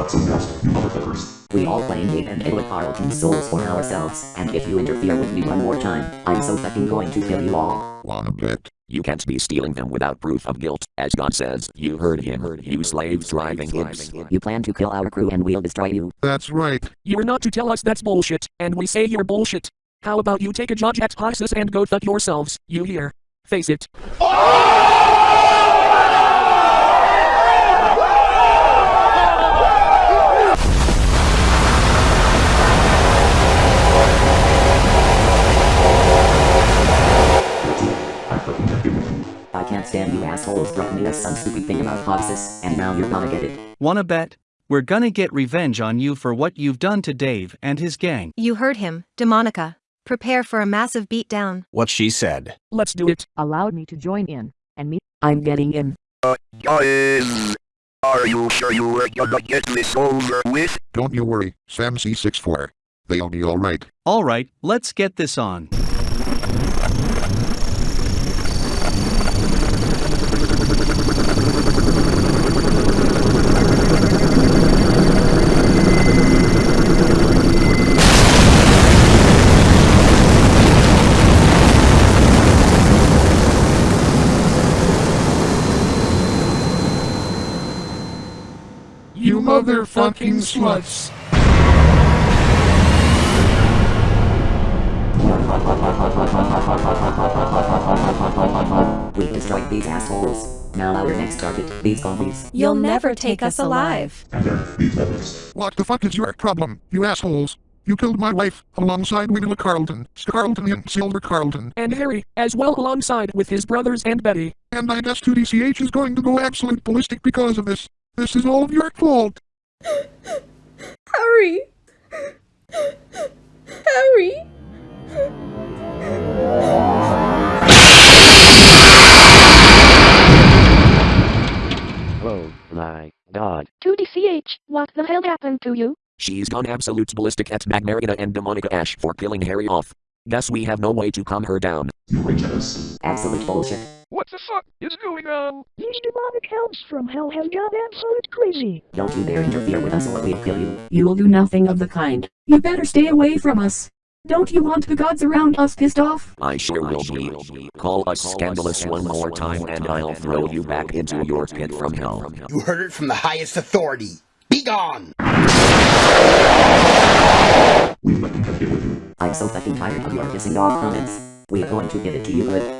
Not so fast, you motherfuckers. We all claim Dave and Edward Carlton's souls for ourselves, and if you interfere with me one more time, I'm so fucking going to kill you all. Wanna bet? You can't be stealing them without proof of guilt, as God says. You heard him, heard you slaves driving hips. You plan to kill our crew and we'll destroy you. That's right. You're not to tell us that's bullshit, and we say you're bullshit. How about you take a judge at Hoxus and go fuck yourselves, you hear? Face it. I I can't stand you assholes threatening us some stupid thing about Hoxus, and now you're gonna get it. Wanna bet? We're gonna get revenge on you for what you've done to Dave and his gang. You heard him, Demonica. Prepare for a massive beatdown. What she said. Let's do it. allowed me to join in, and me. I'm getting in. Uh, Guys, are you sure you were gonna get this over with? Don't you worry, Sam C64. They'll be alright. Alright, let's get this on. You motherfucking sluts. We destroyed these assholes. Now our next target, these zombies. You'll never take us alive. And then, these others. What the fuck is your problem, you assholes? You killed my wife, alongside Willa Carlton, Scarlton and Silver Carlton. And Harry, as well alongside with his brothers and Betty. And I guess 2DCH is going to go absolute ballistic because of this. This is all of your fault. Harry! Harry! Oh my god. 2DCH, what the hell happened to you? She's gone absolute ballistic at Magmarita and Demonica Ash for killing Harry off. Guess we have no way to calm her down. You rage at us. Absolute bullshit. What the fuck is going on? These demonic hounds from hell have gone absolute crazy. Don't you dare interfere with us or we'll kill you. You will do nothing of the kind. You better stay away from us. Don't you want the gods around us pissed off? I sure will be. Call us scandalous one more time and I'll throw you back into your pit from hell. You heard it from the highest authority. Be gone! We fucking have been with you. I'm so fucking tired of your pissing off comments. We're going to give it to you good.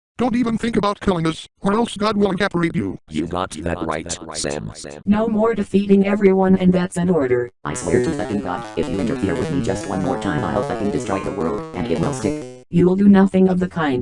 Don't even think about killing us, or else God will evaporate you. You got that right, Sam. No more defeating everyone and that's an order. I swear to fucking God, if you interfere with me just one more time I'll fucking destroy the world, and it will stick. You will do nothing of the kind.